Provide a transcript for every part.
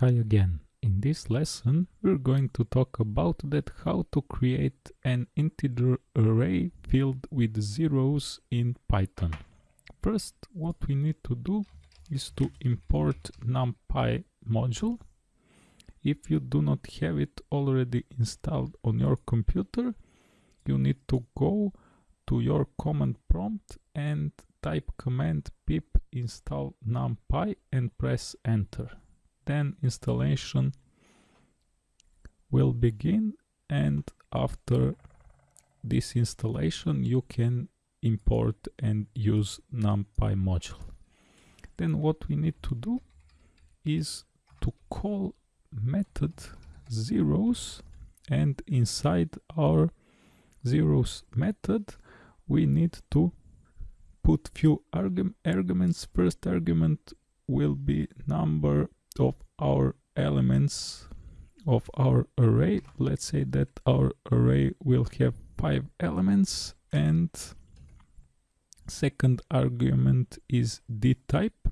Hi again. In this lesson we're going to talk about that how to create an integer array filled with zeros in Python. First what we need to do is to import numpy module. If you do not have it already installed on your computer you need to go to your command prompt and type command pip install numpy and press enter then installation will begin and after this installation you can import and use numpy module. Then what we need to do is to call method zeros and inside our zeros method we need to put few arguments. First argument will be number of our elements of our array. Let's say that our array will have five elements and second argument is d type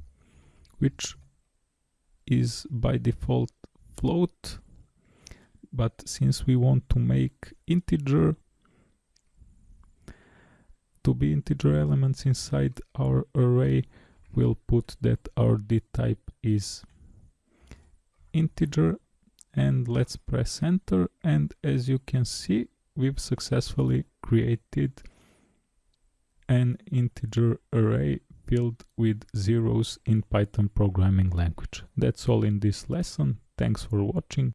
which is by default float. But since we want to make integer to be integer elements inside our array we'll put that our d type is integer and let's press enter and as you can see we've successfully created an integer array filled with zeros in Python programming language. That's all in this lesson. Thanks for watching.